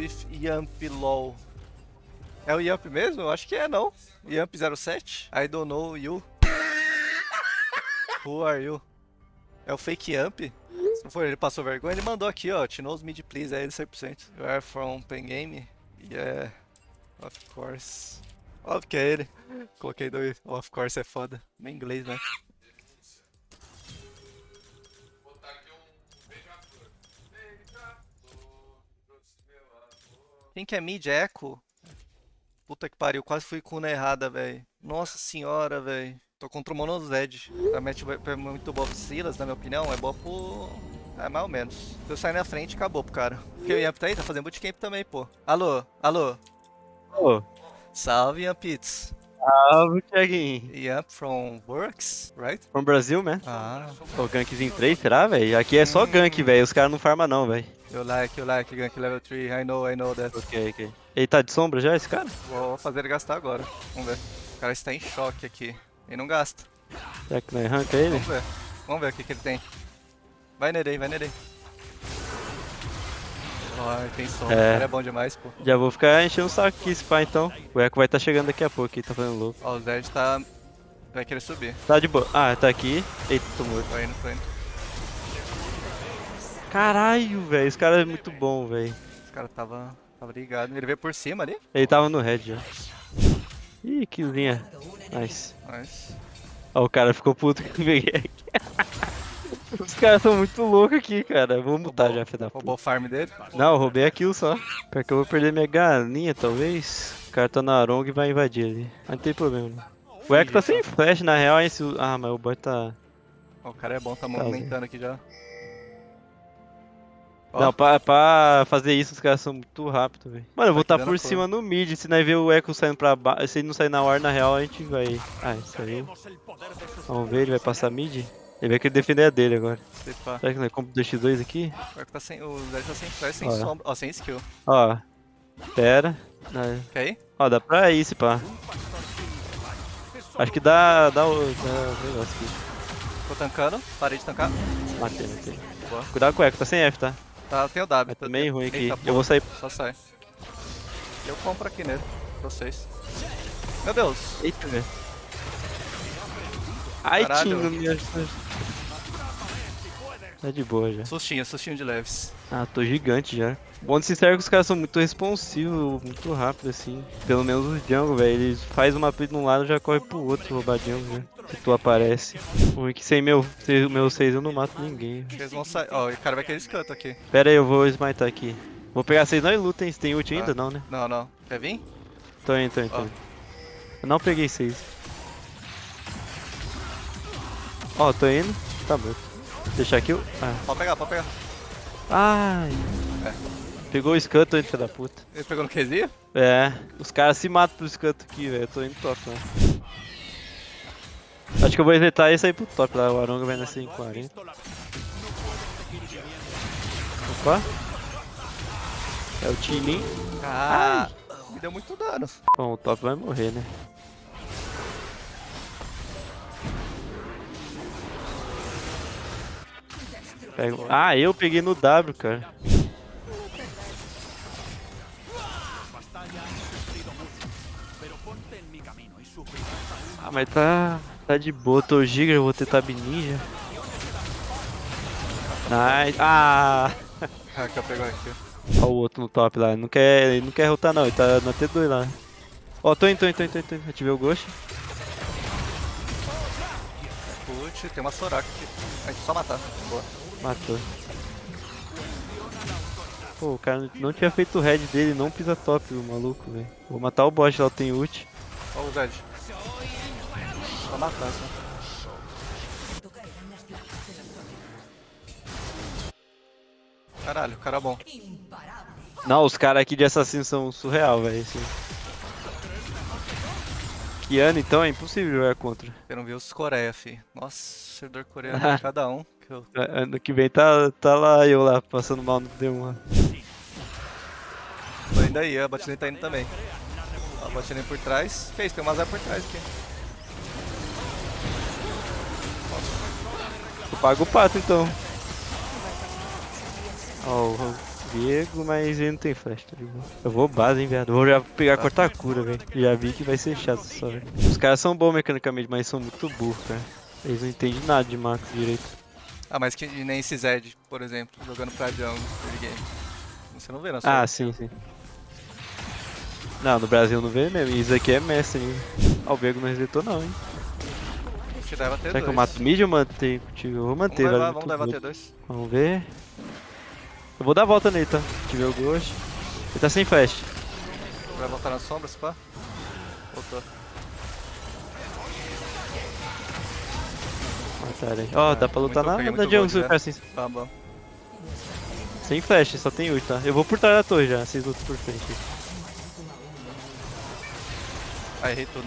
with Yamp LOL. É o Yamp mesmo? Eu acho que é, não. Yamp07? I don't know you. Who are you? É o fake Yamp? Se não for ele passou vergonha, ele mandou aqui, ó. Te knows mid please, é ele 100%. You are from Pen Game? Yeah, of course. Óbvio que é ele. Coloquei do of course é foda. Bem inglês, né? Quem que é mid? Echo? Puta que pariu, quase fui com na errada, velho. Nossa senhora, velho. Tô contra o Monozed. A match é muito boa pro Silas, na minha opinião. É boa pro... É, mais ou menos. Se eu sair na frente, acabou pro cara. Porque o Yamp tá aí, tá fazendo bootcamp também, pô. Alô, alô. Ô. Salve, Yampits. Salve, Thiaguinho. Yamp from Works, right? From Brasil, né? Ah. O gankzinho 3, será, velho? Aqui é só gank, velho. Os caras não farmam não, velho. You like, you like gank level 3. I know, I know that. Ok, ok. Ele tá de sombra já, esse cara? Vou fazer ele gastar agora. Vamos ver. O cara está em choque aqui. Ele não gasta. Será que não arranca ele? Vamos ver. Vamos ver o que, que ele tem. Vai nele aí, vai nele aí. Ai, tem som. É. O cara é bom demais, pô. Já vou ficar enchendo o saco aqui, esse pá, então. O Echo vai estar tá chegando daqui a pouco, ele tá fazendo louco. Ó, o Zed tá... Vai querer subir. Tá de boa. Ah, tá aqui. Eita, tô morto. Tô indo, tô indo. Caralho, velho. Esse cara é muito bom, velho. Esse cara tava... Tava ligado. Ele veio por cima ali. Ele tava no red já. Ih, killzinha. Nice. Mas... Ó, o cara ficou puto que eu peguei aqui. Os caras são muito loucos aqui, cara. Vou mutar já, filho da puta. Roubou o farm dele. Não, eu roubei a kill só. Pior que eu vou perder minha galinha, talvez. O cara tá na Arong e vai invadir ali. Mas não tem problema. não. O Echo tá sem flash, na real, esse... Ah, mas o bot tá... Ó, o cara é bom, tá movimentando aqui já. Ó. Não, pra, pra fazer isso, os caras são muito rápidos, velho. Mano, eu vou Tá estar tirando por a cor. cima no mid. Se nós ver o Echo saindo pra baixo, se ele não sair na hora, na real, a gente vai... Ah, isso aí. Vamos ver, ele vai passar mid. Ele vai querer defender a dele agora. Se pá. Será que nós compra 2x2 aqui? Tá sem... O Zed tá sem flash, sem Ó. sombra. Ó, sem skill. Ó. Pera. Não, Quer ir? Ó, dá pra ir, se pá. Acho que dá, dá o dá o negócio aqui. Tô tancando. Parei de tancar. Matei, matei. Boa. Cuidado com o Echo, tá sem F, tá? Tá, tem o W. Tá meio ruim aqui. Eu vou sair. Só sai. Eu compro aqui nele. Pra vocês. Meu Deus. Eita, velho. Ai. Tinho, meu Deus. Tá de boa já. Sustinho, sustinho de leves. Ah, tô gigante já. Bom de sincero que os caras são muito responsivos, muito rápido assim. Pelo menos os jungle, velho. Eles fazem uma play de um lado e já corre pro outro roubar jungle, né? Se tu aparece. O ruim é que sem meu, sem meu 6 eu não mato ninguém. Eles vão sair. Ó, o cara vai querer esse canto aqui. Pera aí, eu vou smitar aqui. Vou pegar 6 não e luta, hein? Você tem ult ainda? Ah. Não, né? Não, não. Quer vir? Tô indo, tô indo, indo. Eu não peguei 6. Ó, tô indo. Tá morto. Deixar aqui o... Ah. Pode pegar, pode pegar. Ai. Pegou o hein, filho da puta. Ele pegou no QZ? É, os caras se matam pro Scuttle aqui, velho. Eu tô indo top, né? Acho que eu vou evitar e sair pro top lá. O Aronga vai nascer em 40. Opa. É o Tilin. Ah, me deu muito dano. Bom, o top vai morrer, né? Pega- Ah, eu peguei no W, cara. Ah, mas tá, tá de boa. Tô giga, eu vou ter tab ninja. Nice. Ah! Pego aqui. Ó o outro no top lá, ele não quer, ele não quer rotar não, ele tá na T2 lá. Ó, tô indo, tô indo, tô indo, tô indo, tô indo. ativei o Ghost. Put, tem uma Soraka aqui. A gente só matar. Boa. Matou. Pô, o cara não tinha feito o head dele, não pisa top, o maluco, velho. Vou matar o bot lá, tem ult. Ó o Zed. Só matar, só. Caralho, cara bom. Não, os caras aqui de assassino são surreal, velho. Assim. Que ano então é impossível jogar contra. Eu não vi os Coreia, fi. Nossa, servidor coreano, cada um. Que eu... A- Ano que vem tá, tá lá eu lá, passando mal no D1 indo aí, a botlane tá indo também. A botlane por trás. Isso, tem uma Zé por trás aqui. Eu pago o pato então. Ó, o Viego, mas ele não tem flash, tá ligado? Eu vou base, hein, viado. Vou já pegar cortar cura, velho. Já vi que vai ser chato só, velho. Os caras são bons mecanicamente, mas são muito burros, cara. Eles não entendem nada de macro direito. Ah, mas que nem esse Zed, por exemplo, jogando pra jungle, game. Você não vê na sua Ah, sim, sim. Não, no Brasil não vê mesmo. Isso aqui é mestre ainda. Ah, o Viego não resetou não, hein. Te leva T2. Será que eu mato mid ou contigo? Eu vou manter, Vamos velho. vamos levar bom. T2. Vamos ver. Eu vou dar a volta nele, tá? Tive o gosto. Ele tá sem flash. Vai voltar na sombra, se pá? Voltou. Mataram aí. Ó, dá pra lutar muito- na, na jungle se ficar assim. Tá bom. Sem flash, só tem ult, tá? Eu vou por trás da torre já, vocês lutam por frente. Ah, errei tudo.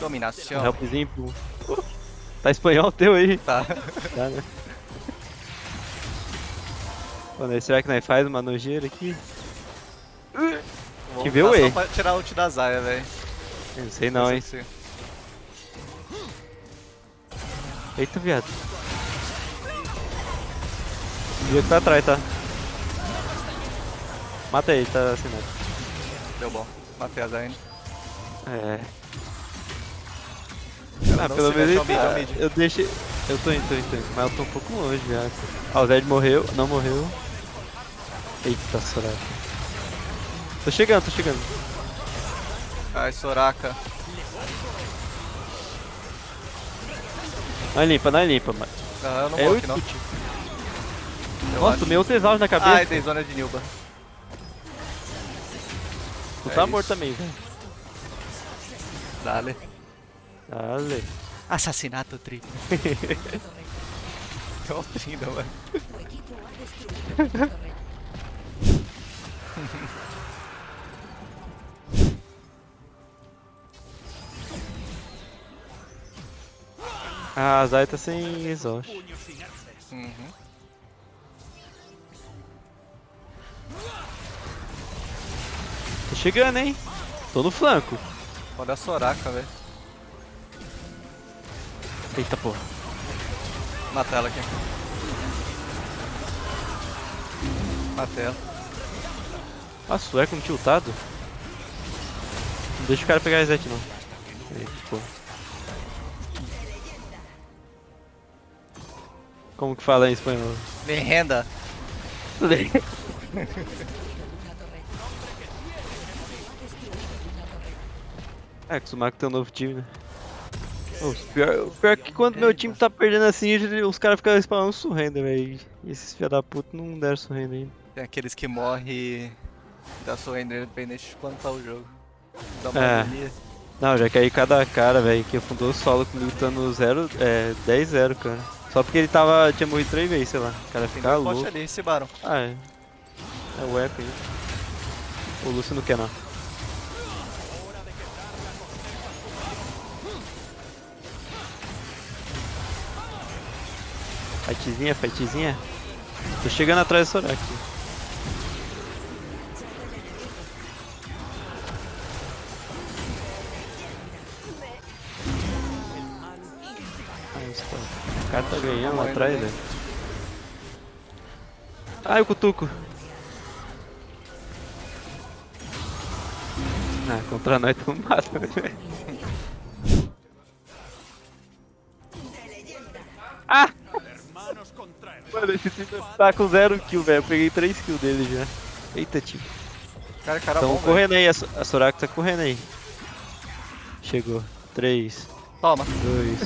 Dominação. Helpzinho pro... Tá espanhol teu aí? Tá. Tá, né? Mano, será que nós faz uma nojeira aqui? Vou Que vê o E. pra tirar o ult da Zaya, velho. Não sei não, hein. Eita, viado. O Diego tá atrás, tá? Mata ele, tá assinado. Deu bom. Matei a Zaya. É. Cara, Ah, pelo menos ele ao tá... mid. Eu deixei... Eu tô indo, tô indo, tô indo, mas eu tô um pouco longe já. Ah, o Zed morreu, não morreu. Eita, Soraka. Tô chegando, tô chegando. Ai, Soraka. Não é limpa, não é limpa, mas... Não, eu não É vou o aqui, não. Nossa, tomei outro exaust na cabeça. Ai, dei zona de Nilba. Tu é tá isso. morto também, velho. Dale. Dale. Assassinato triplo. Igual trinda, mano. Ah, a Zay tá sem exaust. Uhum. Chegando, hein? Tô no flanco. Olha a Soraka, velho. Eita porra. Mata ela aqui. Matei ela. Nossa, o Echo não tiltado? Não deixa o cara pegar reset não. Eita porra. Como que fala em espanhol? Me renda. É, acostumar com teu novo time, né? O pior, o pior é que quando meu time tá perdendo assim, os caras ficam spawnando surrenda, velho. E esses filha da puta não deram surrenda ainda. Tem aqueles que morrem da surrender independente de quando tá o jogo. Dá uma É. agonia. Não, já caí cada cara, velho, que afundou o solo comigo 0, é, 10-0, cara. Só porque ele tava, tinha morrido três vezes, sei lá. O cara Tem fica louco. ali, esse Baron. Ah, é. É o Echo aí. O Lúcio não quer não. Fightzinha, fightzinha. Tô chegando atrás do Soraka. aqui. Ah, O cara tá ganhando lá atrás, velho. Ai, o cutuco. Ah, contra nós tu mata, velho. Mano, esse time tá com zero kill, velho. Eu peguei 3 kills dele já. Eita, time. Cara, cara Tão bom, correndo aí, a, So- a Soraka tá correndo aí. Chegou. 3, Toma. 2.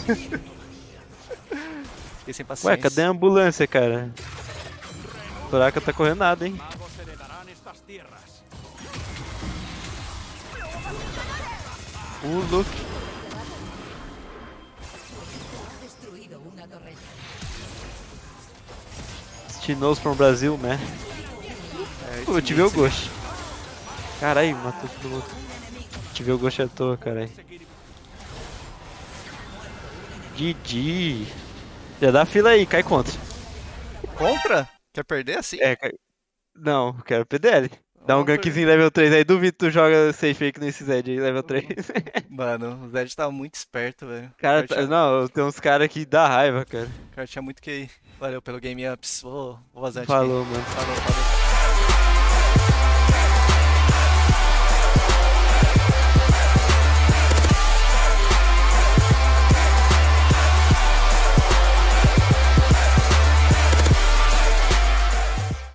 Fiquei sem paciência. Ué, cadê a ambulância, cara? Soraka tá correndo nada, hein? Uh, look. She knows from Brasil, né? É, Pô, eu tive o Ghost. Caralho, matou todo mundo. Tive o Ghost à toa, caralho. GG. Já dá fila aí, cai contra. Contra? Quer perder assim? É, cai... Não, quero PDL. Dá um gankzinho level 3 aí, duvido tu joga safe que nesse Zed aí, level 3. Mano, o Zed tava muito esperto, velho. Cara, tá- tinha, não, tem uns caras que dá raiva, cara. o cara tinha muito que ir. Valeu pelo game ups. Vou, vou vazar Falou, mano. Falou, falou.